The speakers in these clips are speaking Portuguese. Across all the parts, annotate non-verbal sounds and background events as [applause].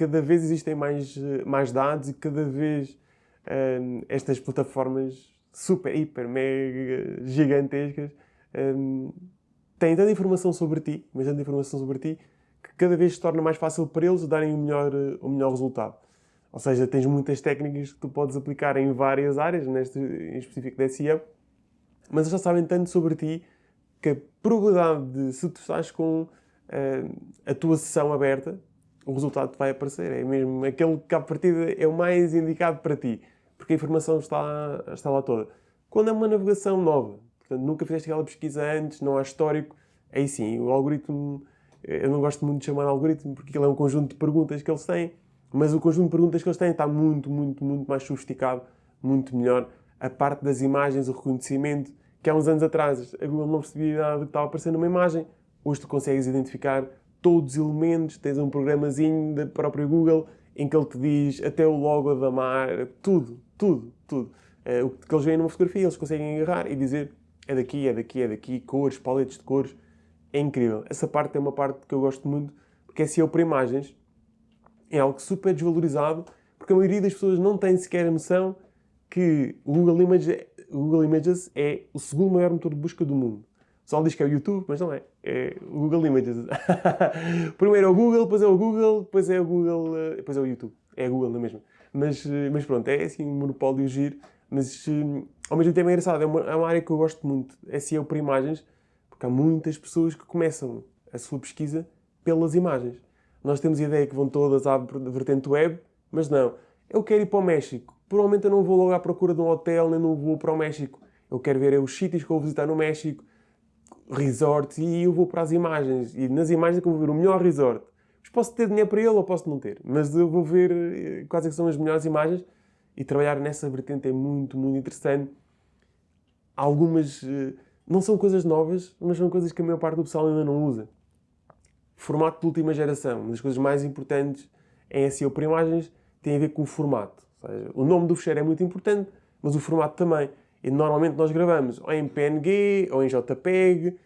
cada vez existem mais, mais dados e cada vez um, estas plataformas super, hiper, mega gigantescas um, têm tanta informação sobre ti, mas tanta informação sobre ti, que cada vez se torna mais fácil para eles darem o melhor, o melhor resultado. Ou seja, tens muitas técnicas que tu podes aplicar em várias áreas, neste em específico da SEO, mas eles já sabem tanto sobre ti que a probabilidade de, se tu estás com uh, a tua sessão aberta, o resultado vai aparecer. É mesmo aquele que, à partida, é o mais indicado para ti, porque a informação está, está lá toda. Quando é uma navegação nova, portanto, nunca fizeste aquela pesquisa antes, não há histórico, aí sim, o algoritmo, eu não gosto muito de chamar algoritmo, porque ele é um conjunto de perguntas que eles têm, mas o conjunto de perguntas que eles têm está muito, muito, muito mais sofisticado, muito melhor. A parte das imagens, o reconhecimento, que há uns anos atrás a Google não percebia nada do que estava aparecendo numa imagem, hoje tu consegues identificar todos os elementos, tens um programazinho da própria Google em que ele te diz até o logo da marca, tudo, tudo, tudo. Uh, o que eles veem numa fotografia, eles conseguem agarrar e dizer é daqui, é daqui, é daqui, cores, paletes de cores. É incrível. Essa parte é uma parte que eu gosto muito, porque é SEO para imagens é algo super desvalorizado, porque a maioria das pessoas não tem sequer a noção que o Google, Image, o Google Images é o segundo maior motor de busca do mundo. Pessoal diz que é o YouTube, mas não é. É o Google Images. [laughs] Primeiro é o Google, depois é o Google, depois é o Google, eh, depois é o YouTube. É a Google, não é mesmo? Mas, eh, mas pronto, é assim um monopólio giro, mas eh, ao mesmo tempo é engraçado. É uma, é uma área que eu gosto muito. É SEO por imagens, porque há muitas pessoas que começam a sua pesquisa pelas imagens. Nós temos a ideia que vão todas à vertente web, mas não. Eu quero ir para o México. Provavelmente eu não vou logo à procura de um hotel, nem não vou para o México. Eu quero ver os sítios que eu vou visitar no México, resorts, e eu vou para as imagens. E nas imagens é que eu vou ver o melhor resort. Mas posso ter dinheiro para ele ou posso não ter. Mas eu vou ver eh, quais é são as melhores imagens e trabalhar nessa vertente é muito, muito interessante. Algumas eh, não são coisas novas, mas são coisas que a maior parte do pessoal ainda não usa formato de última geração. Uma das coisas mais importantes em SEO para imagens tem a ver com o formato. Seja, o nome do fecheiro é muito importante, mas o formato também. E normalmente nós gravamos ou em PNG ou em JPEG,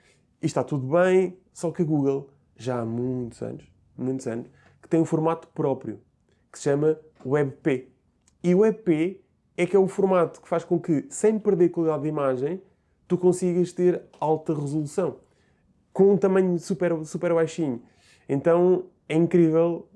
e está tudo bem, só que a Google, já há muitos anos, muitos anos, que tem um formato próprio, que se chama WebP. E o WebP é que é o formato que faz com que, sem perder qualidade de imagem, tu consigas ter alta resolução com um tamanho super, super baixinho. Então é incrível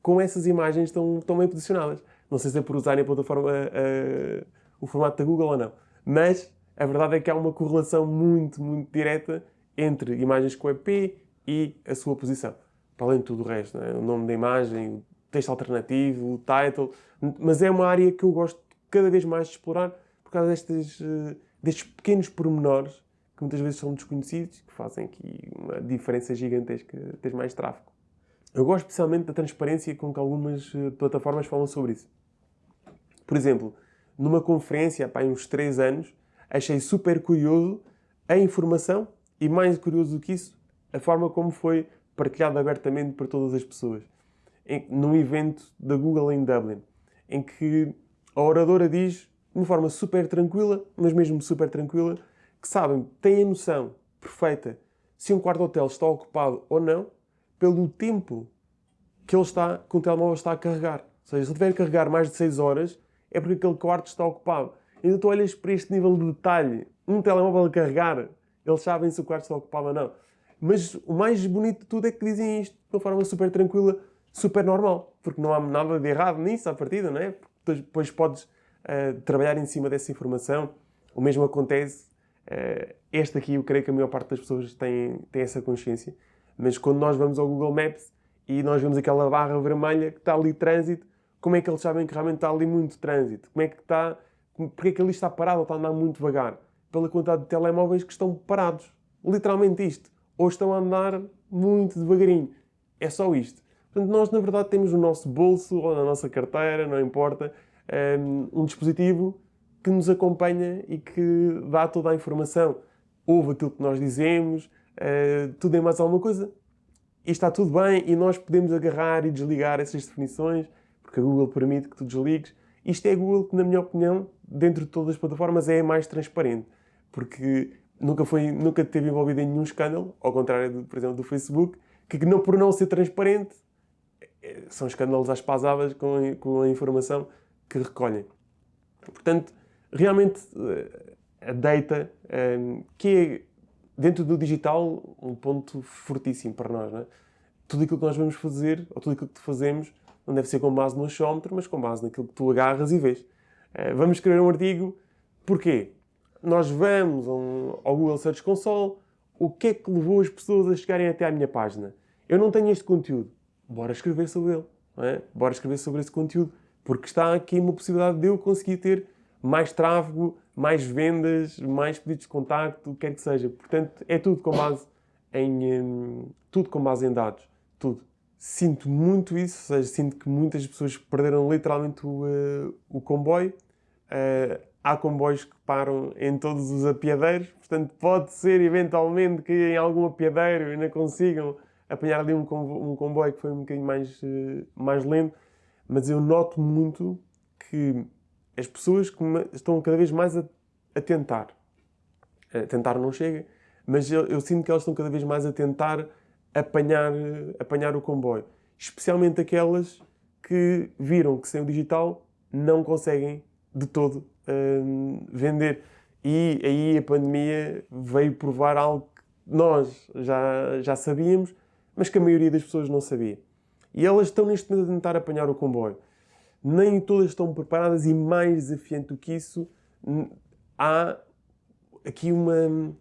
como essas imagens estão, estão bem posicionadas. Não sei se é por usarem a plataforma, uh, o formato da Google ou não. Mas a verdade é que há uma correlação muito, muito direta entre imagens com EP e a sua posição. Para além de tudo o resto, é? o nome da imagem, o texto alternativo, o title. Mas é uma área que eu gosto cada vez mais de explorar por causa destes, uh, destes pequenos pormenores que muitas vezes são desconhecidos, que fazem aqui uma diferença gigantesca, tens mais tráfego. Eu gosto especialmente da transparência com que algumas eh, plataformas falam sobre isso. Por exemplo, numa conferência há uns 3 anos, achei super curioso a informação e, mais curioso do que isso, a forma como foi partilhada abertamente para todas as pessoas. Em, num evento da Google em Dublin, em que a oradora diz, de uma forma super tranquila, mas mesmo super tranquila, que sabem, têm a noção perfeita se um quarto de hotel está ocupado ou não, pelo tempo que ele está, que o telemóvel está a carregar. Ou seja, se ele tiver a carregar mais de 6 horas, é porque aquele quarto está ocupado. Então tu olhas para este nível de detalhe, um telemóvel a carregar, eles sabem se o quarto está ocupado ou não. Mas o mais bonito de tudo é que dizem isto de uma forma super tranquila, super normal. Porque não há nada de errado nisso à partida, não é? Porque depois podes uh, trabalhar em cima dessa informação. O mesmo acontece Uh, este aqui eu creio que a maior parte das pessoas tem, tem essa consciência. Mas quando nós vamos ao Google Maps e nós vemos aquela barra vermelha que está ali trânsito, como é que eles sabem que realmente está ali muito trânsito? Como é que está... Porque é que ali está parado ou está a andar muito devagar? Pela quantidade de telemóveis que estão parados. Literalmente isto. Ou estão a andar muito devagarinho. É só isto. Portanto, nós na verdade temos no nosso bolso ou na nossa carteira, não importa, um, um dispositivo que nos acompanha e que dá toda a informação. Ouve aquilo que nós dizemos, uh, tudo é mais alguma coisa. E está tudo bem e nós podemos agarrar e desligar essas definições, porque a Google permite que tu desligues. Isto é a Google que, na minha opinião, dentro de todas as plataformas, é a mais transparente. Porque nunca, foi, nunca teve envolvido em nenhum escândalo, ao contrário, do, por exemplo, do Facebook, que não, por não ser transparente, é, são escândalos às pasadas com, com a informação que recolhem. Portanto, realmente eh, a data, ehm, que é dentro do digital um ponto fortíssimo para nós. É? Tudo aquilo que nós vamos fazer, ou tudo aquilo que fazemos, não deve ser com base no achómetro, mas com base naquilo que tu agarras e vês. Eh, vamos escrever um artigo, porquê? Nós vamos ao Google Search Console, o que é que levou as pessoas a chegarem até à minha página? Eu não tenho este conteúdo, bora escrever sobre ele, é? bora escrever sobre esse conteúdo, porque está aqui uma possibilidade de eu conseguir ter mais tráfego, mais vendas, mais pedidos de contacto, o que quer que seja. Portanto, é tudo com base em, tudo com base em dados, tudo. Sinto muito isso, ou seja, sinto que muitas pessoas perderam literalmente o, uh, o comboio. Uh, há comboios que param em todos os apiadeiros, portanto pode ser eventualmente que em algum apiadeiro ainda consigam apanhar ali um comboio, que foi um bocadinho mais, uh, mais lento, mas eu noto muito que as pessoas estão cada vez mais a, a tentar. A tentar não chega, mas eu, eu, sinto que elas estão cada vez mais a tentar apanhar, apanhar o comboio. Especialmente aquelas que viram que sem o digital não conseguem de todo uh, vender. E aí a pandemia veio provar algo que nós já, já sabíamos, mas que a maioria das pessoas não sabia. E elas estão neste momento a tentar apanhar o comboio nem todas estão preparadas e mais desafiante do que isso, há aqui uma,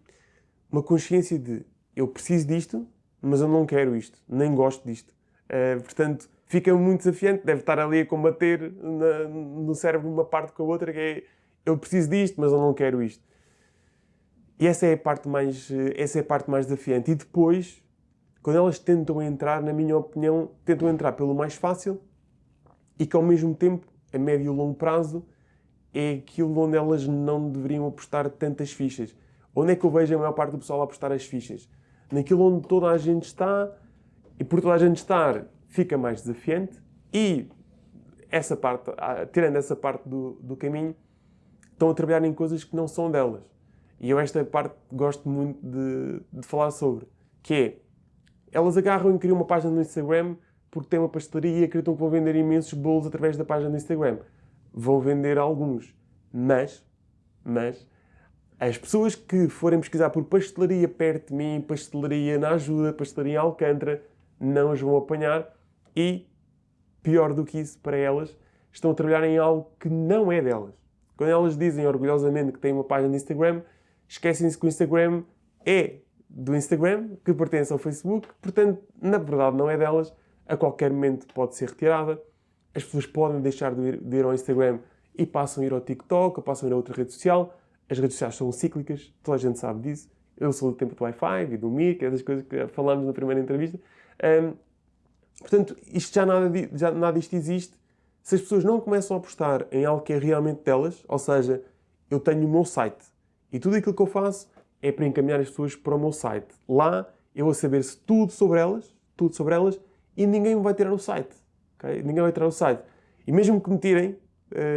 uma consciência de eu preciso disto, mas eu não quero isto, nem gosto disto. Uh, portanto, fica muito desafiante, deve estar ali a combater na, no cérebro uma parte com a outra, que é eu preciso disto, mas eu não quero isto. E essa é a parte mais, essa é a parte mais desafiante. E depois, quando elas tentam entrar, na minha opinião, tentam entrar pelo mais fácil, e que ao mesmo tempo, a médio e longo prazo, é aquilo onde elas não deveriam apostar tantas fichas. Onde é que eu vejo a maior parte do pessoal apostar as fichas? Naquilo onde toda a gente está, e por toda a gente estar, fica mais desafiante, e essa parte, ah, tirando essa parte do, do caminho, estão a trabalhar em coisas que não são delas. E eu esta parte gosto muito de, de falar sobre, que é, elas agarram e criam uma página no Instagram porque têm uma pastelaria e acreditam que vão vender imensos bolos através da página do Instagram. Vão vender alguns, mas, mas, as pessoas que forem pesquisar por pastelaria perto de mim, pastelaria na ajuda, pastelaria em Alcântara, não as vão apanhar e, pior do que isso para elas, estão a trabalhar em algo que não é delas. Quando elas dizem orgulhosamente que têm uma página no Instagram, esquecem-se que o Instagram é do Instagram, que pertence ao Facebook, portanto, na verdade não é delas, a qualquer momento pode ser retirada. As pessoas podem deixar de ir, de ir ao Instagram e passam a ir ao TikTok passam a ir a outra rede social. As redes sociais são cíclicas, toda a gente sabe disso. Eu sou do tempo do Wi-Fi e do Mir, que é das coisas que falámos na primeira entrevista. Um, portanto, isto já nada, já nada isto existe. Se as pessoas não começam a apostar em algo que é realmente delas, ou seja, eu tenho o meu site e tudo aquilo que eu faço é para encaminhar as pessoas para o meu site. Lá eu vou saber se tudo sobre elas, tudo sobre elas, e ninguém me vai tirar o site. Okay? Ninguém vai tirar o site. E mesmo que me tirem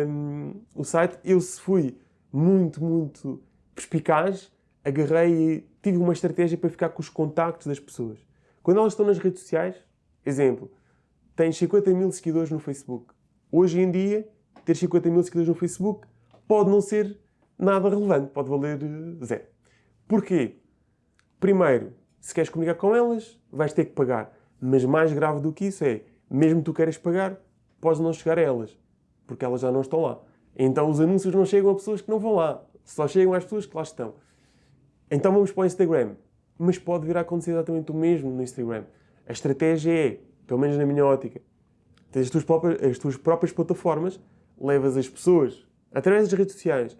um, o site, eu se fui muito, muito perspicaz, agarrei e tive uma estratégia para ficar com os contactos das pessoas. Quando elas estão nas redes sociais, exemplo, tens 50 mil seguidores no Facebook. Hoje em dia, ter 50 mil seguidores no Facebook pode não ser nada relevante, pode valer eh, zero. Porquê? Primeiro, se queres comunicar com elas, vais ter que pagar. Mas mais grave do que isso é, mesmo tu queiras pagar, podes não chegar a elas, porque elas já não estão lá. Então os anúncios não chegam a pessoas que não vão lá, só chegam às pessoas que lá estão. Então vamos para o Instagram. Mas pode vir a acontecer exatamente o mesmo no Instagram. A estratégia é, pelo menos na minha ótica, tens as tuas próprias, as tuas próprias plataformas, levas as pessoas, através das redes sociais,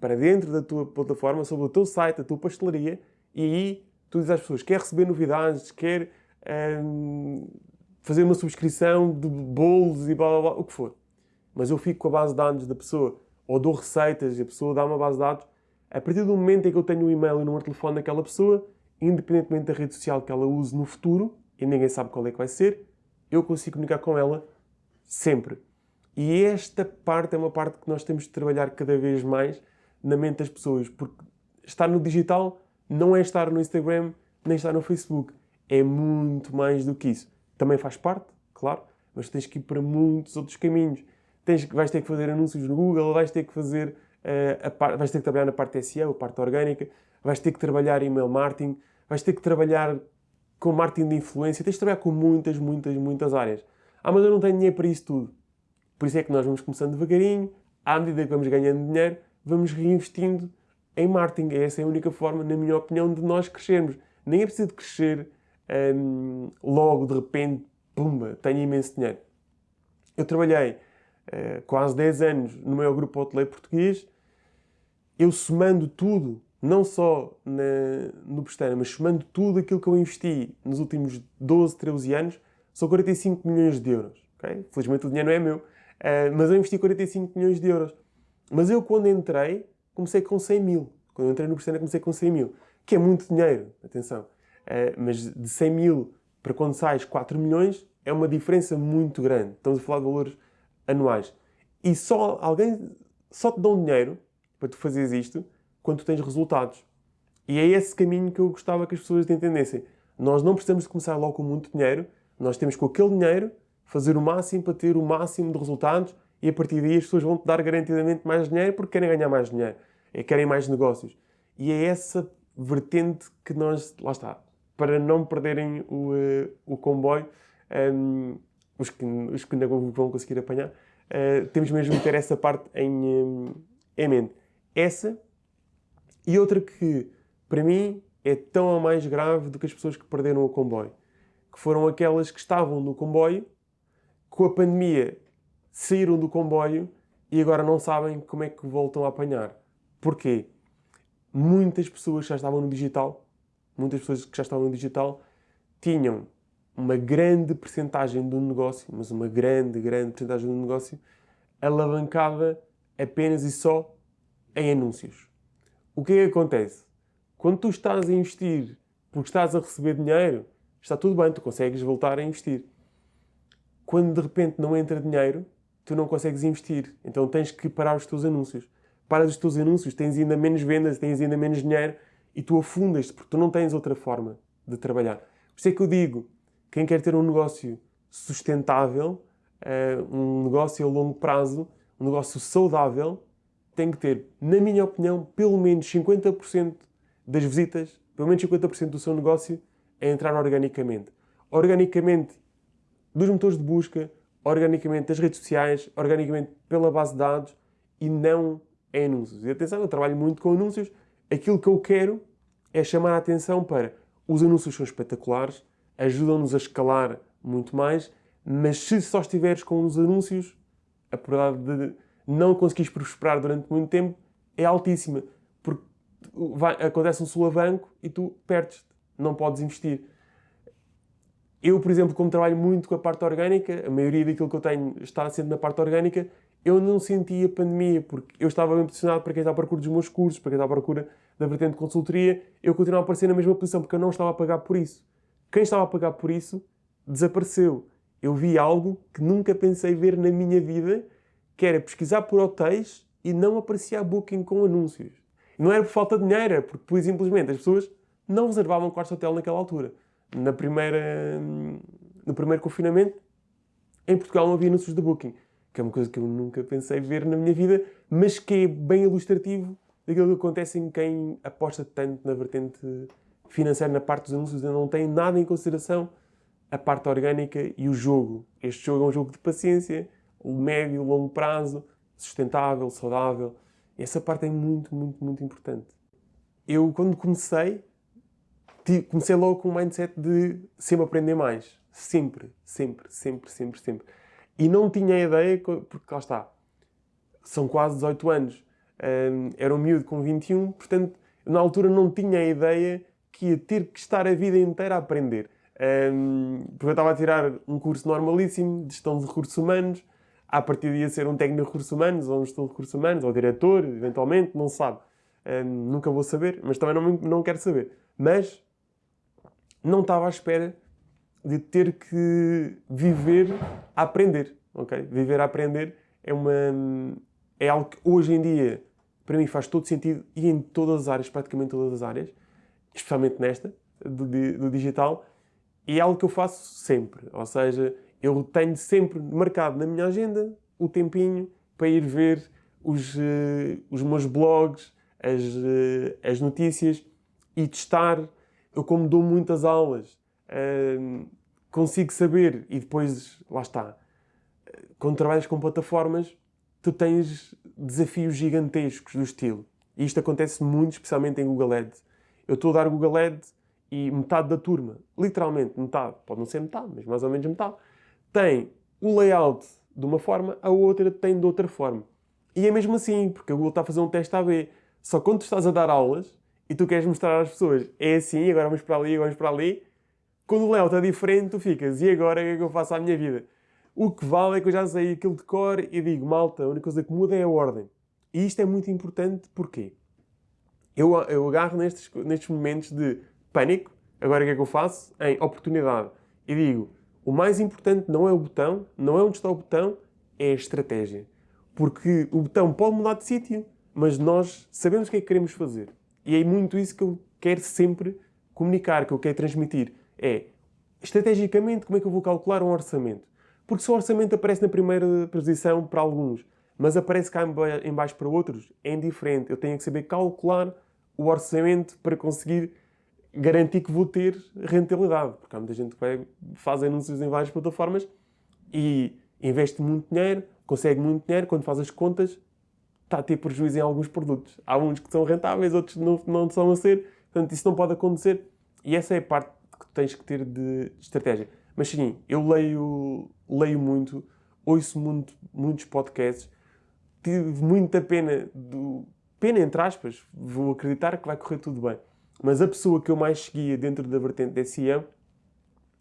para dentro da tua plataforma, sobre o teu site, a tua pastelaria, e aí tu dizes às pessoas, quer receber novidades, quer um, fazer uma subscrição de bolos e blá blá blá, o que for. Mas eu fico com a base de dados da pessoa, ou dou receitas e a pessoa dá uma base de dados. A partir do momento em que eu tenho o e-mail e o número de telefone daquela pessoa, independentemente da rede social que ela use no futuro, e ninguém sabe qual é que vai ser, eu consigo comunicar com ela sempre. E esta parte é uma parte que nós temos de trabalhar cada vez mais na mente das pessoas, porque estar no digital não é estar no Instagram nem estar no Facebook é muito mais do que isso. Também faz parte, claro, mas tens que ir para muitos outros caminhos. Tens, vais ter que fazer anúncios no Google, vais ter que fazer uh, a par, vais ter que trabalhar na parte SEO, a parte orgânica, vais ter que trabalhar email marketing, vais ter que trabalhar com marketing de influência, tens de trabalhar com muitas, muitas, muitas áreas. Ah, mas eu não tenho dinheiro para isso tudo. Por isso é que nós vamos começando devagarinho, à medida que vamos ganhando dinheiro, vamos reinvestindo em marketing. Essa é a única forma, na minha opinião, de nós crescermos. Nem é preciso crescer hum, logo, de repente, pumba, tenho imenso dinheiro. Eu trabalhei uh, quase 10 anos no maior grupo hoteleiro português. Eu somando tudo, não só na, no Pestana, mas somando tudo aquilo que eu investi nos últimos 12, 13 anos, são 45 milhões de euros. Okay? Felizmente o dinheiro não é meu, uh, mas eu investi 45 milhões de euros. Mas eu, quando entrei, comecei com 100 mil. Quando entrei no Pestana, comecei com 100 mil. Que é muito dinheiro, atenção. Uh, mas de 100 mil para quando sais 4 milhões, é uma diferença muito grande. Estamos a falar de valores anuais. E só alguém só te dão dinheiro para tu fazeres isto quando tu tens resultados. E é esse caminho que eu gostava que as pessoas entendessem. Nós não precisamos de começar logo com muito dinheiro, nós temos com aquele dinheiro fazer o máximo para ter o máximo de resultados e a partir daí as pessoas vão te dar garantidamente mais dinheiro porque querem ganhar mais dinheiro, e querem mais negócios. E é essa vertente que nós, lá está, para não perderem o, uh, o comboio, um, ehm, os, que, os que não vão conseguir apanhar, uh, temos mesmo de ter essa parte em, um, em mente. Essa e outra que, para mim, é tão ou mais grave do que as pessoas que perderam o comboio. Que foram aquelas que estavam no comboio, com a pandemia saíram do comboio e agora não sabem como é que voltam a apanhar. Porquê? Muitas pessoas que já estavam no digital, muitas pessoas que já estavam no digital, tinham uma grande percentagem do negócio, mas uma grande, grande percentagem do negócio, alavancada apenas e só em anúncios. O que é que acontece? Quando tu estás a investir porque estás a receber dinheiro, está tudo bem, tu consegues voltar a investir. Quando de repente não entra dinheiro, tu não consegues investir. Então tens que parar os teus anúncios. Paras os teus anúncios, tens ainda menos vendas, tens ainda menos dinheiro e tu afundas-te porque tu não tens outra forma de trabalhar. Por isso é que eu digo, quem quer ter um negócio sustentável, eh, um negócio a longo prazo, um negócio saudável, tem que ter, na minha opinião, pelo menos 50% das visitas, pelo menos 50% do seu negócio a entrar organicamente. Organicamente dos motores de busca, organicamente das redes sociais, organicamente pela base de dados e não em anúncios. E atenção, eu trabalho muito com anúncios. Aquilo que eu quero é chamar a atenção para os anúncios são espetaculares, ajudam-nos a escalar muito mais, mas se só estiveres com os anúncios, a probabilidade de não conseguires prosperar durante muito tempo é altíssima. Porque vai, acontece um sulavanco e tu perdes-te. Não podes investir. Eu, por exemplo, como trabalho muito com a parte orgânica, a maioria daquilo que eu tenho está sempre na parte orgânica, eu não senti a pandemia, porque eu estava bem posicionado para quem está à procura dos meus cursos, para quem está à procura da vertente de consultoria, eu continuava a aparecer na mesma posição, porque eu não estava a pagar por isso. Quem estava a pagar por isso, desapareceu. Eu vi algo que nunca pensei ver na minha vida, que era pesquisar por hotéis e não aparecia a Booking com anúncios. Não era por falta de dinheiro, era porque, por simplesmente, as pessoas não reservavam quartos de hotel naquela altura. Na primeira, no primeiro confinamento, em Portugal não havia anúncios de Booking, que é uma coisa que eu nunca pensei ver na minha vida, mas que é bem ilustrativo daquilo que acontece em quem aposta tanto na vertente financeira, na parte dos anúncios, e não tem nada em consideração a parte orgânica e o jogo. Este jogo é um jogo de paciência, médio, longo prazo, sustentável, saudável. Essa parte é muito, muito, muito importante. Eu, quando comecei, comecei logo com um mindset de sempre aprender mais. Sempre, sempre, sempre, sempre, sempre. E não tinha ideia, porque lá está, são quase 18 anos. Um, era um miúdo com 21, portanto, na altura não tinha a ideia que ia ter que estar a vida inteira a aprender. Um, porque eu estava a tirar um curso normalíssimo de gestão de recursos humanos, a partir de ia ser um técnico de recursos humanos, ou um gestor de recursos humanos, ou diretor, eventualmente, não se sabe. Um, nunca vou saber, mas também não, não quero saber. Mas não estava à espera de ter que viver a aprender, ok? Viver a aprender é, uma, é algo que hoje em dia, para mim, faz todo sentido e em todas as áreas, praticamente todas as áreas, especialmente nesta, do, do digital, e é algo que eu faço sempre. Ou seja, Eu tenho sempre marcado na minha agenda o tempinho para ir ver os, uh, os meus blogs, as, uh, as notícias e testar. Eu, como dou muitas aulas, uh, consigo saber e depois, lá está, quando trabalhas com plataformas, tu tens desafios gigantescos do estilo. E isto acontece muito, especialmente em Google Ads. Eu estou a dar Google Ads e metade da turma, literalmente metade, pode não ser metade, mas mais ou menos metade, tem o layout de uma forma, a outra tem de outra forma. E é mesmo assim, porque a Google está a fazer um teste AB. Só quando tu estás a dar aulas e tu queres mostrar às pessoas, é assim, agora vamos para ali, agora vamos para ali, quando o layout é diferente, tu ficas, e agora o que é que eu faço à minha vida? O que vale é que eu já sei aquilo de cor e digo, malta, a única coisa que muda é a ordem. E isto é muito importante, porquê? Eu, eu agarro nestes, nestes momentos de pânico, agora o que é que eu faço? Em oportunidade. E digo, o mais importante não é o botão, não é onde está o botão, é a estratégia. Porque o botão pode mudar de sítio, mas nós sabemos o que é que queremos fazer. E é muito isso que eu quero sempre comunicar, que eu quero transmitir. É, estrategicamente, como é que eu vou calcular um orçamento? Porque se o orçamento aparece na primeira posição para alguns, mas aparece cá em baixo para outros, é indiferente. Eu tenho que saber calcular o orçamento para conseguir garantir que vou ter rentabilidade. Porque há muita gente que vai, faz anúncios em várias plataformas e investe muito dinheiro, consegue muito dinheiro, quando faz as contas, está a ter prejuízo em alguns produtos. Há uns que são rentáveis, outros não, não são a ser. Portanto, isso não pode acontecer. E essa é a parte que tens que ter de estratégia. Mas sim, eu leio, leio muito, ouço muito, muitos podcasts, tive muita pena, do, pena entre aspas, vou acreditar que vai correr tudo bem. Mas a pessoa que eu mais seguia dentro da vertente da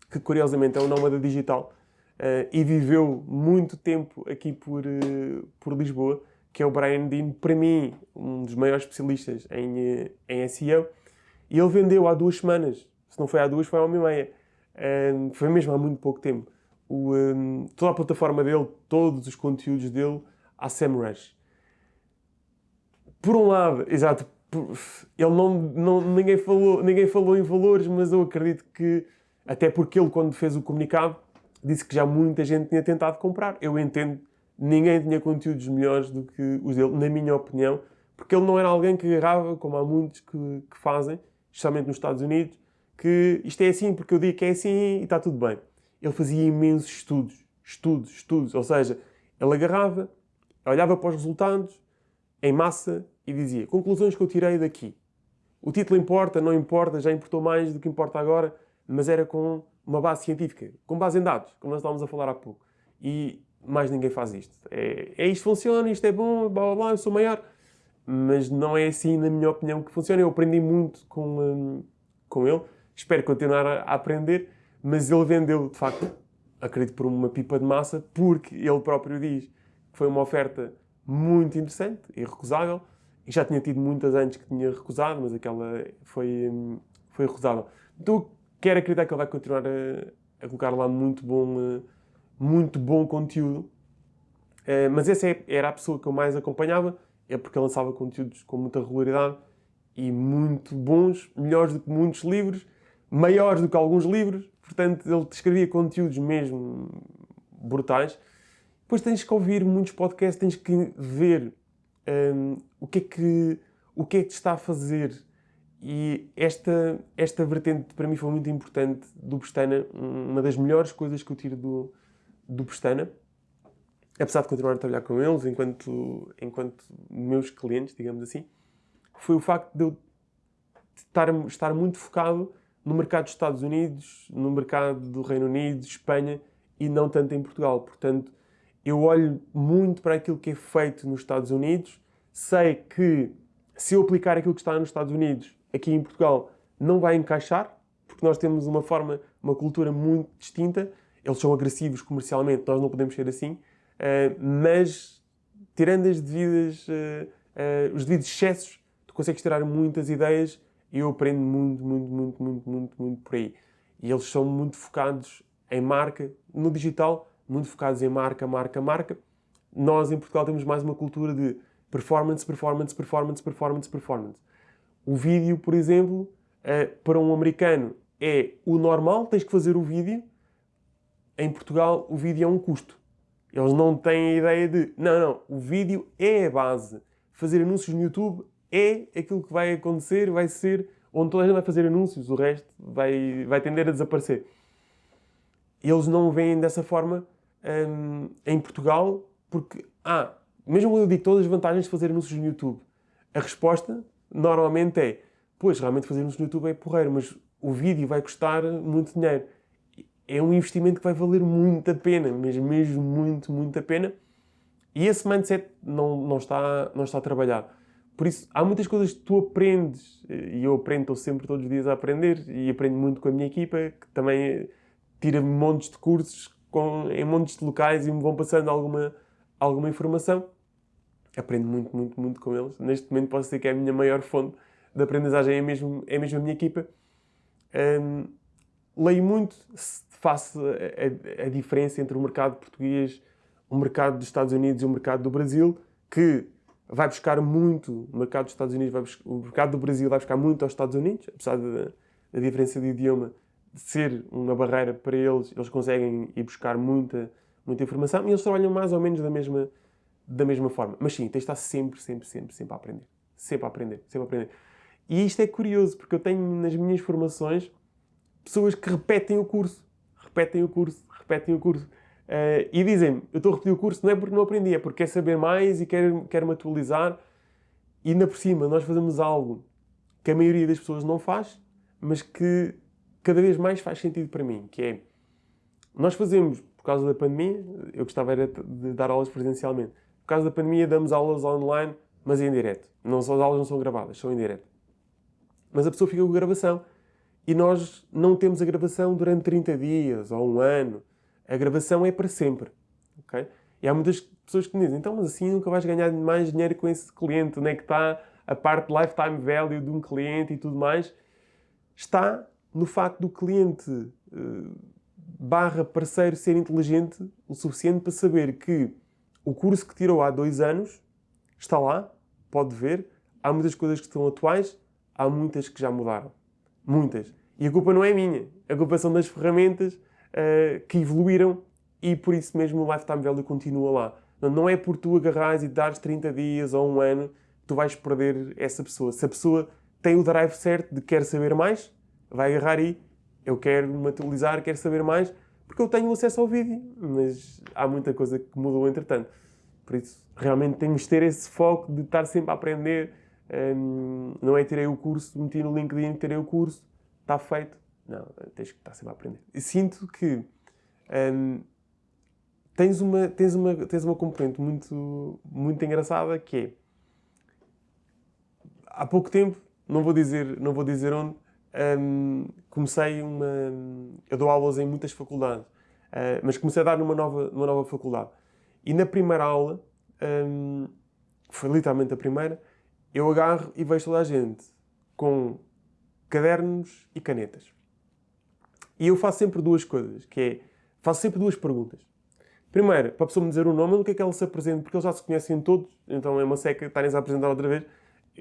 que curiosamente é um nómada digital, uh, e viveu muito tempo aqui por, uh, por Lisboa, que é o Brian Dean, para mim, um dos maiores especialistas em, uh, em SEO, e ele vendeu há duas semanas, se não foi há duas, foi há uma e meia, foi mesmo há muito pouco tempo, o, um, toda a plataforma dele, todos os conteúdos dele, à SEMrush. Por um lado, exato, ele não, não, ninguém, falou, ninguém falou em valores, mas eu acredito que, até porque ele, quando fez o comunicado, disse que já muita gente tinha tentado comprar. Eu entendo, ninguém tinha conteúdos melhores do que os dele, na minha opinião, porque ele não era alguém que agarrava, como há muitos que, que fazem, especialmente nos Estados Unidos, que isto é assim porque eu digo que é assim e está tudo bem. Ele fazia imensos estudos, estudos, estudos, ou seja, ele agarrava, olhava para os resultados, em massa, e dizia conclusões que eu tirei daqui. O título importa, não importa, já importou mais do que importa agora, mas era com uma base científica, com base em dados, como nós estávamos a falar há pouco. E mais ninguém faz isto. É, é isto funciona, isto é bom, blá blá blá, eu sou maior. Mas não é assim, na minha opinião, que funciona. Eu aprendi muito com, um, com ele, espero continuar a, a aprender, mas ele vendeu, de facto, acredito por uma pipa de massa, porque ele próprio diz que foi uma oferta muito interessante, irrecusável, e já tinha tido muitas antes que tinha recusado, mas aquela foi, foi recusada. Então, quero acreditar que ele vai continuar a, a colocar lá muito bom, muito bom conteúdo. Eh, mas essa é, era a pessoa que eu mais acompanhava, é porque lançava conteúdos com muita regularidade e muito bons, melhores do que muitos livros, maiores do que alguns livros. Portanto, ele escrevia conteúdos mesmo brutais. Depois tens que ouvir muitos podcasts, tens que ver um, o, que é que, o que é que está a fazer. E esta, esta vertente para mim foi muito importante do Pestana, uma das melhores coisas que eu tiro do, do Pestana, apesar de continuar a trabalhar com eles enquanto, enquanto meus clientes, digamos assim, foi o facto de eu estar, estar muito focado no mercado dos Estados Unidos, no mercado do Reino Unido, Espanha e não tanto em Portugal. Portanto, eu olho muito para aquilo que é feito nos Estados Unidos, sei que se eu aplicar aquilo que está nos Estados Unidos aqui em Portugal não vai encaixar, porque nós temos uma forma, uma cultura muito distinta, eles são agressivos comercialmente, nós não podemos ser assim, uh, mas tirando as devidas, uh, uh, os devidos excessos, tu consegues tirar muitas ideias e eu aprendo muito, muito, muito, muito, muito, muito por aí. E eles são muito focados em marca, no digital, muito focados em marca, marca, marca. Nós, em Portugal, temos mais uma cultura de performance, performance, performance, performance, performance. O vídeo, por exemplo, eh, para um americano é o normal, tens que fazer o vídeo em Portugal o vídeo é um custo. Eles não têm a ideia de, não, não, o vídeo é a base. Fazer anúncios no YouTube é aquilo que vai acontecer, vai ser onde toda a gente vai fazer anúncios, o resto vai, vai tender a desaparecer. Eles não veem dessa forma hum, em Portugal, porque, ah, mesmo eu digo todas as vantagens de fazer anúncios no YouTube, a resposta normalmente é, pois, realmente fazer anúncios no YouTube é porreiro, mas o vídeo vai custar muito dinheiro. É um investimento que vai valer muito a pena, mesmo, mesmo muito, muito a pena. E esse mindset não, não, está, não está trabalhado. Por isso, há muitas coisas que tu aprendes, e eu aprendo, estou sempre todos os dias a aprender, e aprendo muito com a minha equipa, que também tira montes de cursos com, em montes de locais e me vão passando alguma, alguma informação. Aprendo muito, muito, muito com eles. Neste momento posso dizer que é a minha maior fonte de aprendizagem, é mesmo, é mesmo a minha equipa. Um, leio muito, faço a, a, a diferença entre o mercado português, o mercado dos Estados Unidos e o mercado do Brasil, que vai buscar muito, o mercado dos Estados Unidos, vai buscar, o mercado do Brasil vai buscar muito aos Estados Unidos, apesar da diferença de idioma ser uma barreira para eles, eles conseguem ir buscar muita, muita informação e eles trabalham mais ou menos da mesma, da mesma forma. Mas sim, tens de estar sempre, sempre, sempre, sempre a aprender. Sempre a aprender, sempre a aprender. E isto é curioso, porque eu tenho nas minhas formações pessoas que repetem o curso, repetem o curso, repetem o curso. Uh, e dizem-me, eu estou a repetir o curso não é porque não aprendi, é porque quer saber mais e quero, quero me atualizar. E ainda por cima, nós fazemos algo que a maioria das pessoas não faz, mas que cada vez mais faz sentido para mim, que é, nós fazemos, por causa da pandemia, eu gostava era de dar aulas presencialmente, por causa da pandemia damos aulas online, mas em direto. Não, as aulas não são gravadas, são em direto. Mas a pessoa fica com a gravação e nós não temos a gravação durante 30 dias ou um ano a gravação é para sempre. Okay? E há muitas pessoas que me dizem, então, mas assim nunca vais ganhar mais dinheiro com esse cliente. Onde é que está a parte lifetime value de um cliente e tudo mais? Está no facto do cliente uh, barra parceiro ser inteligente o suficiente para saber que o curso que tirou há dois anos está lá, pode ver. Há muitas coisas que estão atuais, há muitas que já mudaram. Muitas. E a culpa não é minha. A culpa são das ferramentas uh, que evoluíram e por isso mesmo o Lifetime Value continua lá. Não é por tu agarrares e dares 30 dias ou um ano que tu vais perder essa pessoa. Se a pessoa tem o drive certo de quer saber mais, vai agarrar aí, eu quero me atualizar, quero saber mais, porque eu tenho acesso ao vídeo, mas há muita coisa que mudou entretanto. Por isso, realmente temos de ter esse foco de estar sempre a aprender. Um, não é tirei o curso, meti no LinkedIn, tirei o curso, está feito. Não, tens que estar sempre a aprender. E sinto que um, tens, uma, tens, uma, tens uma componente muito, muito engraçada que é há pouco tempo, não vou dizer, não vou dizer onde, um, comecei uma. Eu dou aulas em muitas faculdades, uh, mas comecei a dar numa nova, numa nova faculdade. E na primeira aula, foi literalmente a primeira, eu agarro e vejo toda a gente com cadernos e canetas. E eu faço sempre duas coisas, que é, faço sempre duas perguntas. Primeiro, para a pessoa me dizer o nome, do que é que ela se apresenta, porque eles já se conhecem todos, então é uma seca estarem-se a apresentar outra vez,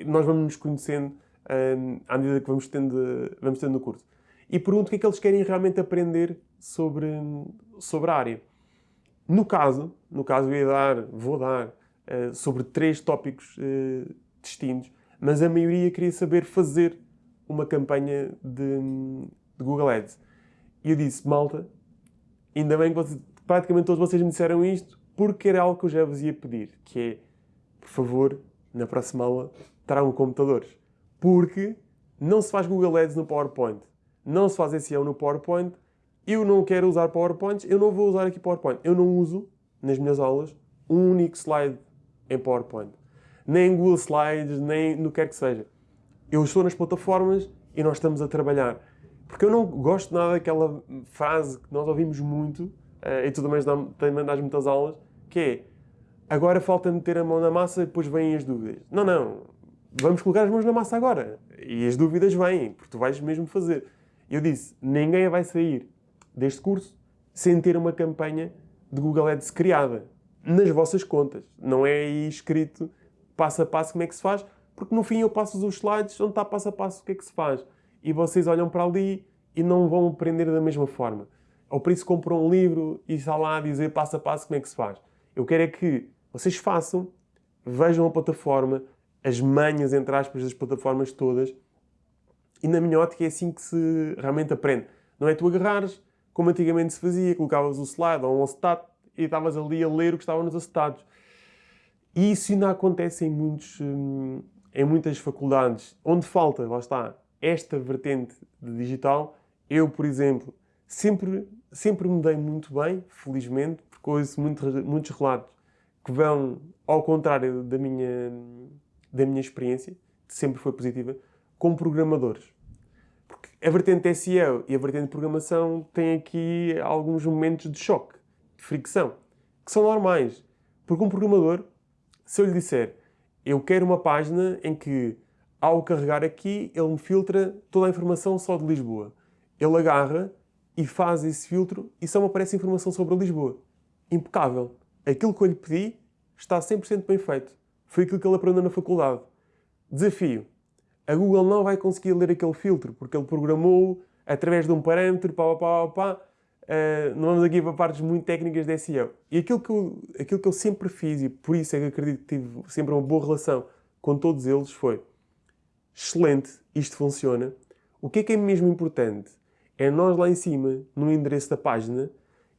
nós vamos nos conhecendo um, à medida que vamos tendo, vamos tendo no curso. E pergunto o que é que eles querem realmente aprender sobre, sobre a área. No caso, no caso eu ia dar, vou dar, uh, sobre três tópicos uh, distintos, mas a maioria queria saber fazer uma campanha de, de Google Ads. E eu disse, malta, ainda bem que vocês, praticamente todos vocês me disseram isto, porque era algo que eu já vos ia pedir, que é, por favor, na próxima aula, tragam computadores. Porque não se faz Google Ads no PowerPoint, não se faz SEO no PowerPoint, eu não quero usar PowerPoint, eu não vou usar aqui PowerPoint. Eu não uso, nas minhas aulas, um único slide em PowerPoint. Nem em Google Slides, nem no que quer que seja. Eu estou nas plataformas e nós estamos a trabalhar. Porque eu não gosto nada daquela frase que nós ouvimos muito, uh, e tu também mandas muitas aulas, que é agora falta meter a mão na massa e depois vêm as dúvidas. Não, não vamos colocar as mãos na massa agora. E as dúvidas vêm, porque tu vais mesmo fazer. Eu disse, ninguém vai sair deste curso sem ter uma campanha de Google Ads criada nas vossas contas. Não é aí escrito passo a passo como é que se faz, porque no fim eu passo os slides onde está passo a passo o que é que se faz. E vocês olham para ali e não vão aprender da mesma forma. ou por isso compram um livro e está lá a dizer passo a passo como é que se faz. Eu quero é que vocês façam, vejam a plataforma, as manhas, entre aspas, das plataformas todas, e na minha ótica é assim que se realmente aprende. Não é tu agarrares, como antigamente se fazia, colocavas o slide ou um acetate e estavas ali a ler o que estava nos acetados. E isso ainda acontece em, muitos, hum, em muitas faculdades. Onde falta, lá está, esta vertente de digital, eu, por exemplo, sempre, sempre me dei muito bem, felizmente, porque ouço muito, muitos relatos que vão ao contrário da minha, da minha experiência, que sempre foi positiva, com programadores. Porque a vertente SEO e a vertente de programação têm aqui alguns momentos de choque, de fricção, que são normais. Porque um programador, se eu lhe disser, eu quero uma página em que, ao carregar aqui, ele me filtra toda a informação só de Lisboa. Ele agarra e faz esse filtro e só me aparece informação sobre Lisboa. Impecável. Aquilo que eu lhe pedi está 100% bem feito. Foi aquilo que ele aprendeu na faculdade. Desafio. A Google não vai conseguir ler aquele filtro, porque ele programou através de um parâmetro, pá, pá, pá, pá. Uh, não vamos aqui para partes muito técnicas de SEO. E aquilo que, eu, aquilo que eu sempre fiz, e por isso é que acredito que tive sempre uma boa relação com todos eles, foi excelente, isto funciona. O que é que é mesmo importante? É nós lá em cima, no endereço da página,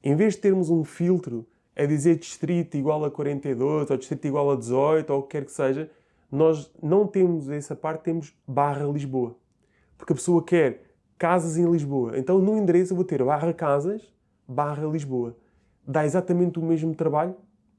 em vez de termos um filtro a dizer distrito igual a 42, ou distrito igual a 18, ou o que quer que seja, nós não temos essa parte, temos barra Lisboa. Porque a pessoa quer casas em Lisboa. Então no endereço eu vou ter barra casas, barra Lisboa. Dá exatamente o mesmo trabalho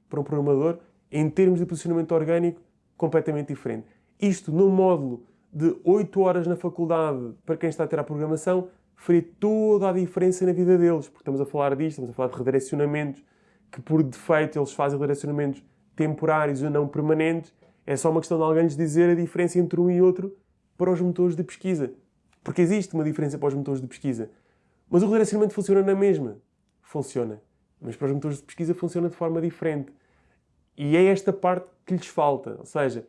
para um programador em termos de posicionamento orgânico completamente diferente. Isto no módulo de 8 horas na faculdade para quem está a ter a programação faria toda a diferença na vida deles, porque estamos a falar disto, estamos a falar de redirecionamentos, que por defeito eles fazem redirecionamentos temporários ou não permanentes, é só uma questão de alguém lhes dizer a diferença entre um e outro para os motores de pesquisa. Porque existe uma diferença para os motores de pesquisa. Mas o redirecionamento funciona na mesma. Funciona. Mas para os motores de pesquisa funciona de forma diferente. E é esta parte que lhes falta. Ou seja,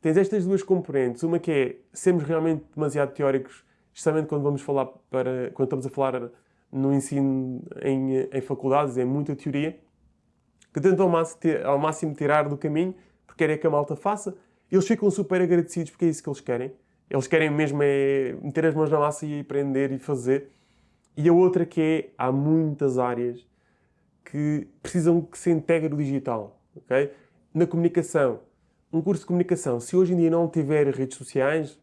tens estas duas componentes. Uma que é sermos realmente demasiado teóricos, justamente quando vamos falar para, quando estamos a falar no ensino em, em faculdades, é muita teoria que tentam ao máximo, tirar do caminho, porque querem que a malta faça. Eles ficam super agradecidos porque é isso que eles querem. Eles querem mesmo é meter as mãos na massa e aprender e fazer. E a outra que é, há muitas áreas que precisam que se integre o digital. Okay? Na comunicação, um curso de comunicação, se hoje em dia não tiver redes sociais,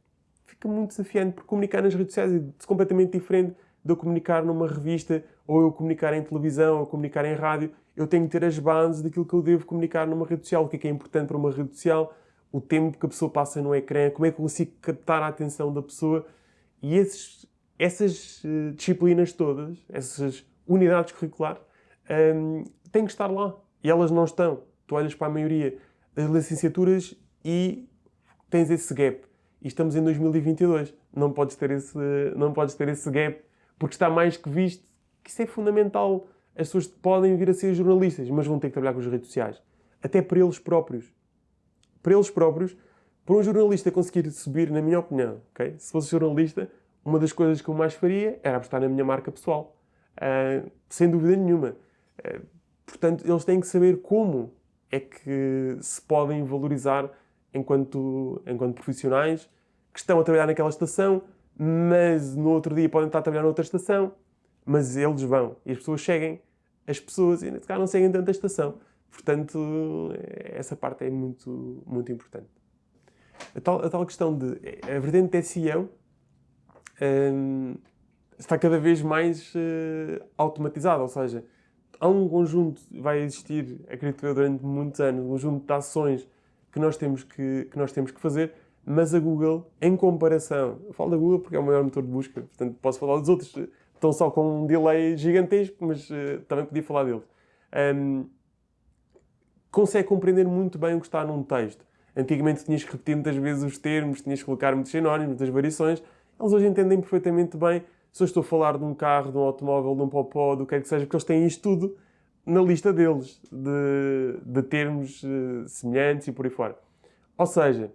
fica muito desafiante, porque comunicar nas redes sociais é completamente diferente de eu comunicar numa revista, ou eu comunicar em televisão, ou comunicar em rádio eu tenho que ter as bases daquilo que eu devo comunicar numa rede social, o que é que é importante para uma rede social, o tempo que a pessoa passa no ecrã, como é que eu consigo captar a atenção da pessoa. E esses, essas uh, disciplinas todas, essas unidades curriculares, um, têm que estar lá. E elas não estão. Tu olhas para a maioria das licenciaturas e tens esse gap. E estamos em 2022. Não podes ter esse, não podes ter esse gap, porque está mais que visto que isso é fundamental as pessoas podem vir a ser jornalistas, mas vão ter que trabalhar com as redes sociais. Até para eles próprios. Para eles próprios, para um jornalista conseguir subir, na minha opinião, okay? se fosse jornalista, uma das coisas que eu mais faria era apostar na minha marca pessoal. Uh, sem dúvida nenhuma. Uh, portanto, eles têm que saber como é que se podem valorizar enquanto, enquanto profissionais que estão a trabalhar naquela estação, mas no outro dia podem estar a trabalhar noutra estação, mas eles vão e as pessoas seguem as pessoas e não seguem tanto a estação. Portanto, essa parte é muito, muito importante. A tal, a tal questão de... A vertente de SEO um, está cada vez mais uh, automatizada, ou seja, há um conjunto, vai existir, acredito eu, durante muitos anos, um conjunto de ações que nós temos que, que, nós temos que fazer, mas a Google, em comparação, eu falo da Google porque é o maior motor de busca, portanto posso falar dos outros estão só com um delay gigantesco, mas uh, também podia falar deles. Um, consegue compreender muito bem o que está num texto. Antigamente tinhas que repetir muitas vezes os termos, tinhas que colocar muitos sinónimos, muitas variações. Eles hoje entendem perfeitamente bem se eu estou a falar de um carro, de um automóvel, de um popó, do que quer que seja, porque eles têm isto tudo na lista deles, de, de termos uh, semelhantes e por aí fora. Ou seja,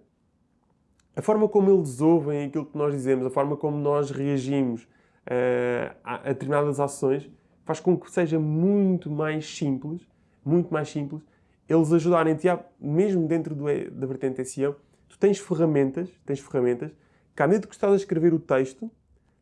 a forma como eles ouvem aquilo que nós dizemos, a forma como nós reagimos, uh, a, determinadas ações faz com que seja muito mais simples, muito mais simples, eles ajudarem-te, mesmo dentro do, da vertente SEO, tu tens ferramentas, tens ferramentas, que à medida que estás a escrever o texto,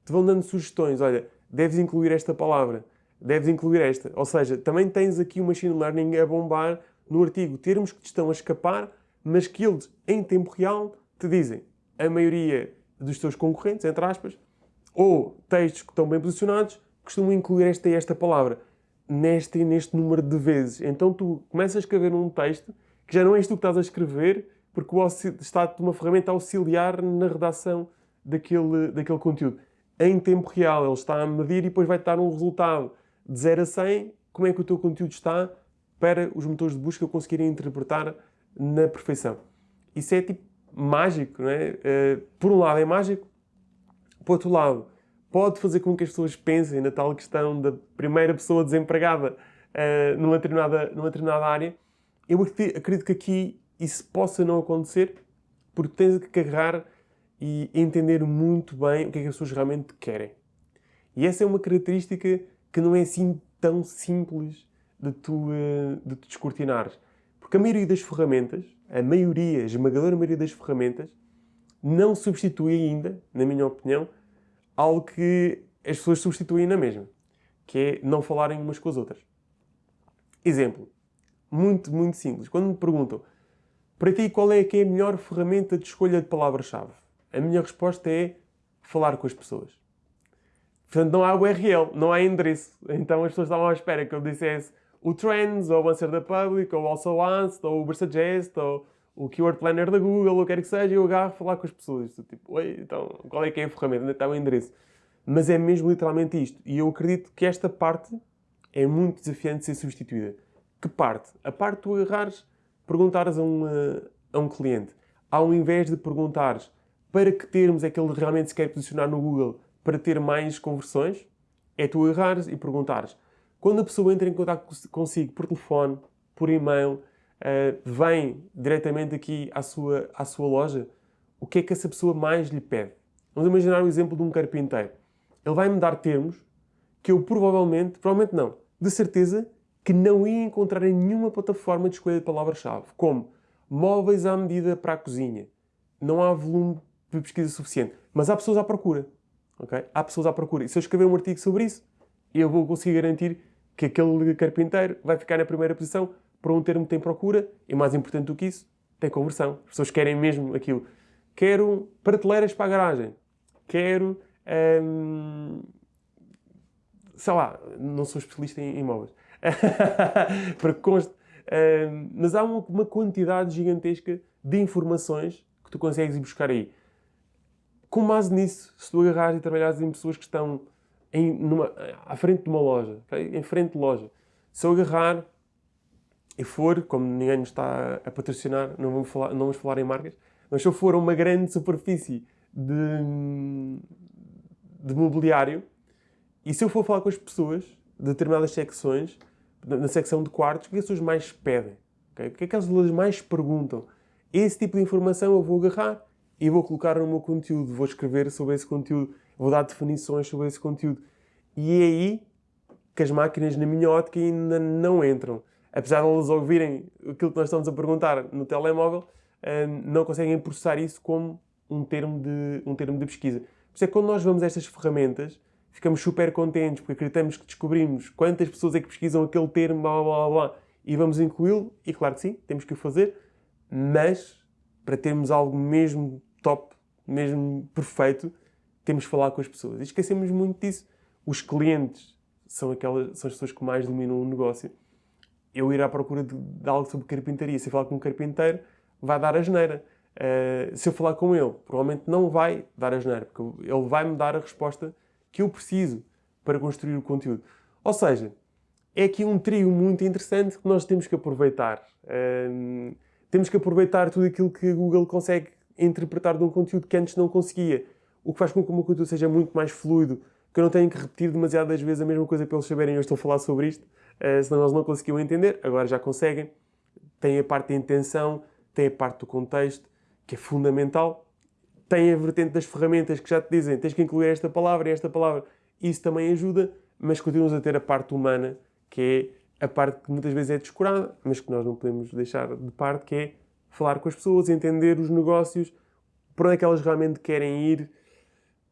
te vão dando sugestões, olha, deves incluir esta palavra, deves incluir esta. Ou seja, também tens aqui o machine learning a bombar no artigo termos que te estão a escapar, mas que eles, em tempo real, te dizem a maioria dos teus concorrentes, entre aspas, ou textos que estão bem posicionados, costumam incluir esta e esta palavra neste neste número de vezes. Então tu começas a escrever um texto que já não és tu que estás a escrever, porque está-te uma ferramenta auxiliar na redação daquele, daquele conteúdo. Em tempo real, ele está a medir e depois vai-te dar um resultado de 0 a 100, como é que o teu conteúdo está para os motores de busca conseguirem interpretar na perfeição. Isso é tipo mágico, não é? Uh, por um lado é mágico, por outro lado pode fazer com que as pessoas pensem na tal questão da primeira pessoa desempregada uh, numa, determinada, numa determinada área. Eu acredito que aqui isso possa não acontecer porque tens que agarrar e entender muito bem o que é que as pessoas realmente querem. E essa é uma característica que não é assim tão simples de tu, uh, de tu descortinares. Porque a maioria das ferramentas, a maioria, a esmagadora maioria das ferramentas, não substitui ainda, na minha opinião, algo que as pessoas substituem na mesma, que é não falarem umas com as outras. Exemplo, muito, muito simples. Quando me perguntam, para ti qual é que é a melhor ferramenta de escolha de palavra-chave? A minha resposta é falar com as pessoas. Portanto, não há URL, não há endereço. Então as pessoas estavam à espera que eu dissesse o Trends, ou o Answer da Public, ou o Also Asked, ou o Ubersuggest, ou o Keyword Planner da Google, ou quer que seja, eu agarro falar com as pessoas. Tipo, oi, então, qual é que é a ferramenta? Onde está o endereço? Mas é mesmo literalmente isto. E eu acredito que esta parte é muito desafiante de ser substituída. Que parte? A parte de tu agarrares, perguntares a, uma, a um cliente, ao invés de perguntares para que termos é que ele realmente se quer posicionar no Google para ter mais conversões, é tu agarrares e perguntares. Quando a pessoa entra em contato consigo por telefone, por e-mail, uh, vem diretamente aqui à sua, à sua loja, o que é que essa pessoa mais lhe pede? Vamos imaginar o exemplo de um carpinteiro. Ele vai-me dar termos que eu provavelmente, provavelmente não, de certeza, que não ia encontrar em nenhuma plataforma de escolha de palavra-chave, como móveis à medida para a cozinha. Não há volume de pesquisa suficiente. Mas há pessoas à procura. Okay? Há pessoas à procura. E se eu escrever um artigo sobre isso, eu vou conseguir garantir que aquele carpinteiro vai ficar na primeira posição para um termo que tem procura e, mais importante do que isso, tem conversão. As pessoas querem mesmo aquilo. Quero prateleiras para a garagem. Quero... Hum, sei lá, não sou especialista em imóveis. [laughs] para que conste. Hum, mas há uma, uma quantidade gigantesca de informações que tu consegues ir buscar aí. Com base nisso, se tu agarrares e trabalhares em pessoas que estão em, numa, à frente de uma loja, okay? em frente de loja, se eu agarrar e for, como ninguém nos está a patrocinar, não vamos falar, não vamos falar em marcas, mas se eu for a uma grande superfície de, de mobiliário e se eu for falar com as pessoas de determinadas secções, na secção de quartos, o que as pessoas mais pedem? Okay? O que é que as pessoas mais perguntam? Esse tipo de informação eu vou agarrar e vou colocar no meu conteúdo, vou escrever sobre esse conteúdo, vou dar definições sobre esse conteúdo. E é aí que as máquinas, na minha ótica, ainda não entram apesar de eles ouvirem aquilo que nós estamos a perguntar no telemóvel, eh, não conseguem processar isso como um termo de, um termo de pesquisa. Por isso é que quando nós vamos a estas ferramentas, ficamos super contentes, porque acreditamos que descobrimos quantas pessoas é que pesquisam aquele termo, blá, blá, blá, blá e vamos incluí-lo, e claro que sim, temos que o fazer, mas para termos algo mesmo top, mesmo perfeito, temos que falar com as pessoas. E esquecemos muito disso. Os clientes são, aquelas, são as pessoas que mais dominam o negócio eu ir à procura de, de algo sobre carpintaria, se eu falar com um carpinteiro, vai dar a geneira. Uh, se eu falar com ele, provavelmente não vai dar a geneira, porque ele vai-me dar a resposta que eu preciso para construir o conteúdo. Ou seja, é aqui um trio muito interessante que nós temos que aproveitar. Uh, temos que aproveitar tudo aquilo que Google consegue interpretar de um conteúdo que antes não conseguia. O que faz com que o meu conteúdo seja muito mais fluido, que eu não tenha que repetir demasiadas vezes a mesma coisa para eles saberem eu estou a falar sobre isto. Eh, senão eles não conseguiam entender, agora já conseguem. Tem a parte da intenção, tem a parte do contexto, que é fundamental. Tem a vertente das ferramentas que já te dizem, tens que incluir esta palavra e esta palavra. Isso também ajuda, mas continuamos a ter a parte humana, que é a parte que muitas vezes é descurada, mas que nós não podemos deixar de parte, que é falar com as pessoas, entender os negócios, para onde é que elas realmente querem ir.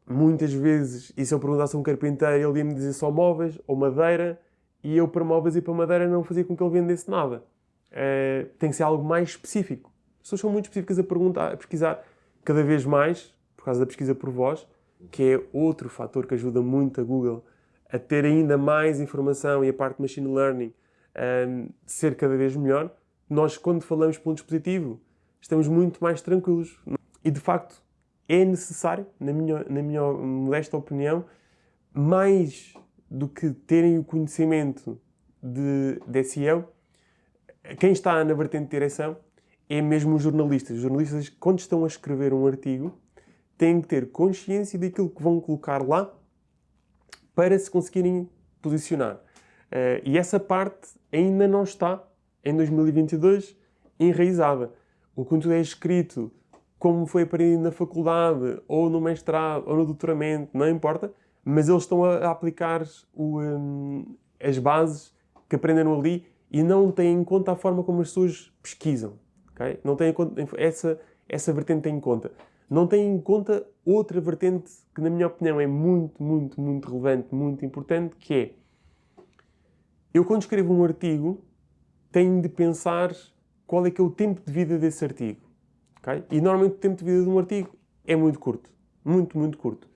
Muitas vezes, e se eu perguntasse a um carpinteiro, ele ia-me dizer só móveis ou madeira, e eu para móveis e para madeira não fazia com que ele vendesse nada. Uh, tem que ser algo mais específico. As pessoas são muito específicas a perguntar, a pesquisar cada vez mais, por causa da pesquisa por voz, que é outro fator que ajuda muito a Google a ter ainda mais informação e a parte de machine learning um, ser cada vez melhor. Nós, quando falamos por um dispositivo, estamos muito mais tranquilos. E, de facto, é necessário, na minha, na minha modesta opinião, mais do que terem o conhecimento de, de SEO, quem está na vertente de direção é mesmo os jornalistas. Os jornalistas, quando estão a escrever um artigo, têm que ter consciência daquilo que vão colocar lá para se conseguirem posicionar. Uh, e essa parte ainda não está, em 2022, enraizada. O conteúdo é escrito como foi aprendido na faculdade, ou no mestrado, ou no doutoramento, não importa, mas eles estão a, aplicar o, um, as bases que aprenderam ali e não têm em conta a forma como as pessoas pesquisam. Okay? Não têm essa, essa vertente em conta. Não têm em conta outra vertente que, na minha opinião, é muito, muito, muito relevante, muito importante, que é eu, quando escrevo um artigo, tenho de pensar qual é que é o tempo de vida desse artigo. Okay? E, normalmente, o tempo de vida de um artigo é muito curto. Muito, muito curto.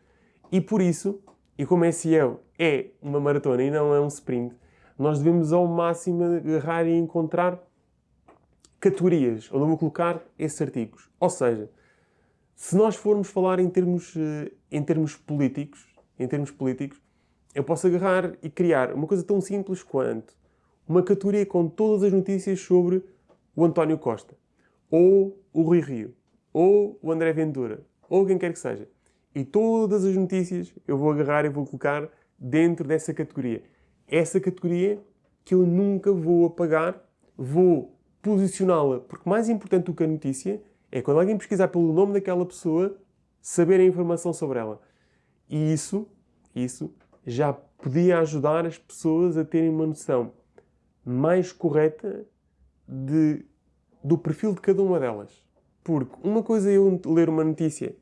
E por isso, e como SEO é uma maratona e não é um sprint, nós devemos ao máximo agarrar e encontrar categorias onde eu vou colocar esses artigos. Ou seja, se nós formos falar em termos, eh, em termos políticos, em termos políticos, eu posso agarrar e criar uma coisa tão simples quanto uma categoria com todas as notícias sobre o António Costa, ou o Rui Rio, ou o André Ventura, ou quem quer que seja. E todas as notícias eu vou agarrar e vou colocar dentro dessa categoria. Essa categoria que eu nunca vou apagar, vou posicioná-la, porque mais importante do que a notícia é quando alguém pesquisar pelo nome daquela pessoa, saber a informação sobre ela. E isso, isso já podia ajudar as pessoas a terem uma noção mais correta de, do perfil de cada uma delas. Porque uma coisa é eu ler uma notícia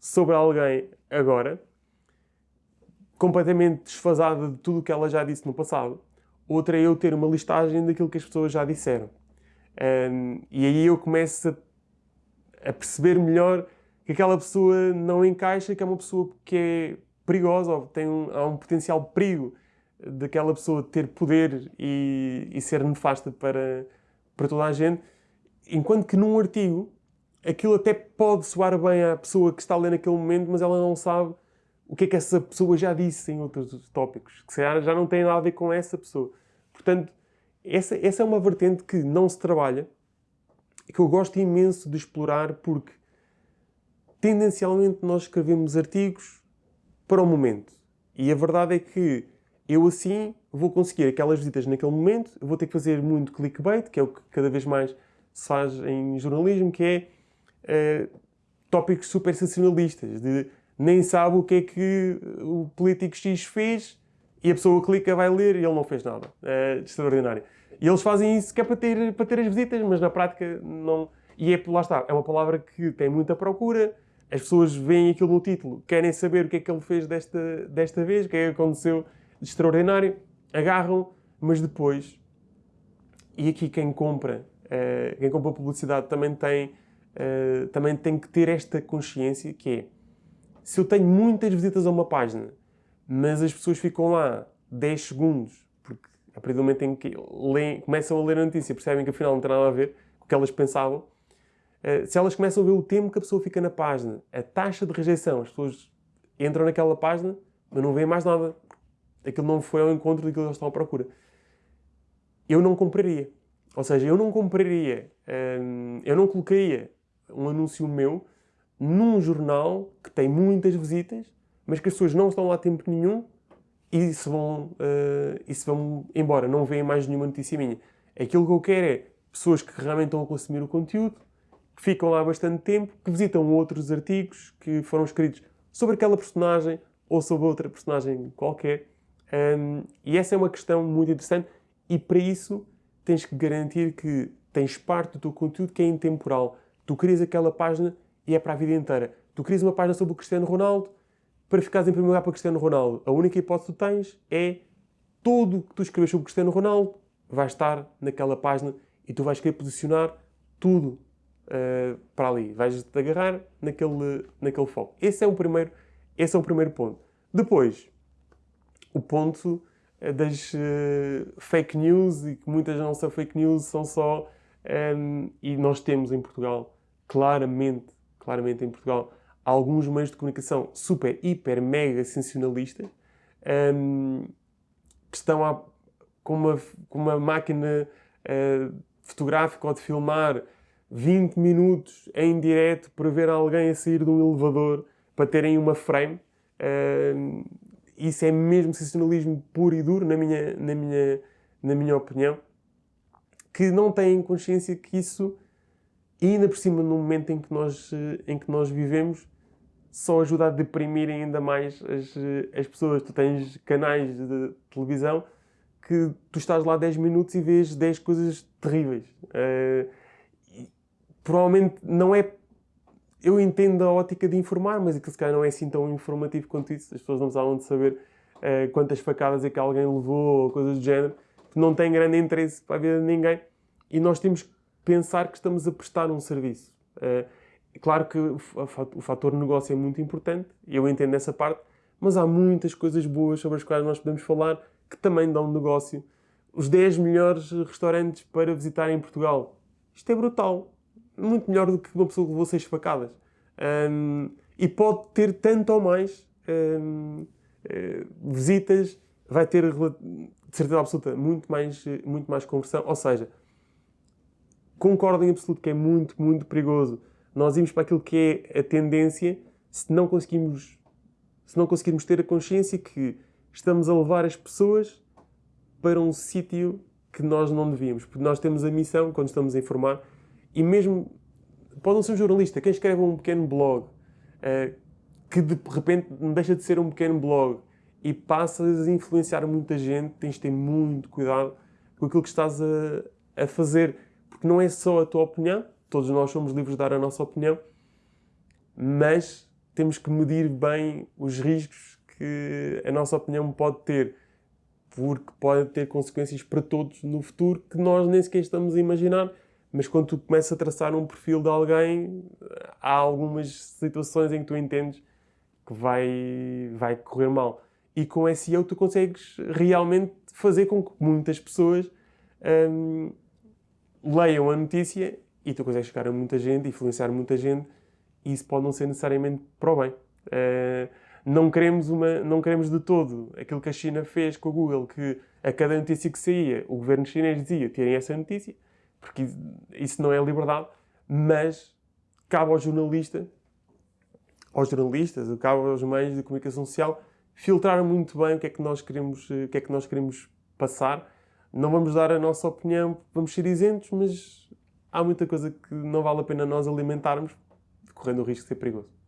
sobre alguém agora, completamente desfasada de tudo o que ela já disse no passado. Outra é eu ter uma listagem daquilo que as pessoas já disseram. Um, e aí eu começo a, a, perceber melhor que aquela pessoa não encaixa, que é uma pessoa que é perigosa, ou tem um, há um potencial perigo daquela pessoa ter poder e, e ser nefasta para, para toda a gente. Enquanto que num artigo, aquilo até pode soar bem à pessoa que está a ler naquele momento, mas ela não sabe o que é que essa pessoa já disse em outros tópicos, que já não tem nada a ver com essa pessoa. Portanto, essa, essa é uma vertente que não se trabalha e que eu gosto imenso de explorar porque tendencialmente nós escrevemos artigos para o momento. E a verdade é que eu assim vou conseguir aquelas visitas naquele momento, vou ter que fazer muito clickbait, que é o que cada vez mais se faz em jornalismo, que é uh, tópicos super sensacionalistas, de nem sabe o que é que o político X fez e a pessoa clica, vai ler e ele não fez nada. É extraordinário. E eles fazem isso que é para ter, para ter as visitas, mas na prática não. E é, lá está, é uma palavra que tem muita procura, as pessoas veem aquilo no título, querem saber o que é que ele fez desta, desta vez, o que é que aconteceu de extraordinário, agarram, mas depois, e aqui quem compra, uh, quem compra publicidade também tem, uh, também tem que ter esta consciência que é, se eu tenho muitas visitas a uma página mas as pessoas ficam lá 10 segundos, porque a partir do momento em que leem, começam a ler a notícia percebem que afinal não tem nada a ver com o que elas pensavam, eh, se elas começam a ver o tempo que a pessoa fica na página, a taxa de rejeição, as pessoas entram naquela página, mas não veem mais nada. Aquilo não foi ao encontro daquilo que eles estão à procura. Eu não compraria. Ou seja, eu não compraria, ehm, eu não colocaria um anúncio meu num jornal que tem muitas visitas mas que as pessoas não estão lá tempo nenhum e se vão, uh, e se vão embora, não veem mais nenhuma notícia minha. Aquilo que eu quero é pessoas que realmente estão a consumir o conteúdo, que ficam lá bastante tempo, que visitam outros artigos que foram escritos sobre aquela personagem ou sobre outra personagem qualquer Um, e essa é uma questão muito interessante e para isso tens que garantir que tens parte do teu conteúdo que é intemporal. Tu crias aquela página e é para a vida inteira. Tu crias uma página sobre o Cristiano Ronaldo para ficares em primeiro lugar para o Cristiano Ronaldo. A única hipótese que tu tens é tudo o que tu escreves sobre o Cristiano Ronaldo vai estar naquela página e tu vais querer posicionar tudo uh, para ali. Vais-te agarrar naquele, naquele foco. Esse é, o primeiro, esse é o primeiro ponto. Depois, o ponto eh, das uh, fake news e que muitas não são fake news, são só... Um, e nós temos em Portugal, claramente, claramente em Portugal, alguns meios de comunicação super, hiper, mega sensacionalistas um, que estão a, com, uma, com uma máquina uh, fotográfica ou de filmar 20 minutos em direto para ver alguém a sair de um elevador para terem uma frame. Uh, isso é mesmo sensacionalismo puro e duro, na minha, na minha, na minha opinião, que não têm consciência que isso, ainda por cima no momento em que nós, em que nós vivemos, só ajuda a deprimir ainda mais as, as pessoas. Tu tens canais de televisão que tu estás lá 10 minutos e vês 10 coisas terríveis. Uh, provavelmente não é... Eu entendo a ótica de informar, mas aquilo se calhar não é assim tão informativo quanto isso. As pessoas não precisavam de saber uh, quantas facadas é que alguém levou, ou coisas do género. Não tem grande interesse para a vida de ninguém. E nós temos que pensar que estamos a prestar um serviço. Uh, Claro que o fator negócio é muito importante, eu entendo essa parte, mas há muitas coisas boas sobre as quais nós podemos falar que também dão negócio. Os 10 melhores restaurantes para visitar em Portugal. Isto é brutal. Muito melhor do que uma pessoa que levou seis facadas. Um, e pode ter tanto ou mais um, eh, visitas, vai ter, de certeza absoluta, muito mais, muito mais conversão. Ou seja, concordo em absoluto que é muito, muito perigoso nós irmos para aquilo que é a tendência se não conseguimos, se não conseguirmos ter a consciência que estamos a levar as pessoas para um sítio que nós não devíamos. Porque nós temos a missão, quando estamos a informar, e mesmo, pode não ser um jornalista, quem escreve um pequeno blog, uh, que de repente deixa de ser um pequeno blog e passas a influenciar muita gente, tens de ter muito cuidado com aquilo que estás a, a fazer. Porque não é só a tua opinião, todos nós somos livres de dar a nossa opinião, mas temos que medir bem os riscos que a nossa opinião pode ter, porque pode ter consequências para todos no futuro que nós nem sequer estamos a imaginar. Mas quando tu começas a traçar um perfil de alguém, há algumas situações em que tu entendes que vai, vai correr mal. E com SEO tu consegues realmente fazer com que muitas pessoas hum, leiam a notícia e tu consegues chegar a muita gente, influenciar muita gente, e isso pode não ser necessariamente para o bem. Uh, não, queremos uma, não queremos de todo aquilo que a China fez com o Google, que a cada notícia que saía, o governo chinês dizia, tirem essa notícia, porque isso não é liberdade, mas cabe ao jornalista, aos jornalistas, cabe aos meios de comunicação social, filtrar muito bem o que é que nós queremos, o que é que nós queremos passar. Não vamos dar a nossa opinião, vamos ser isentos, mas há muita coisa que não vale a pena nós alimentarmos, correndo o risco de ser perigoso.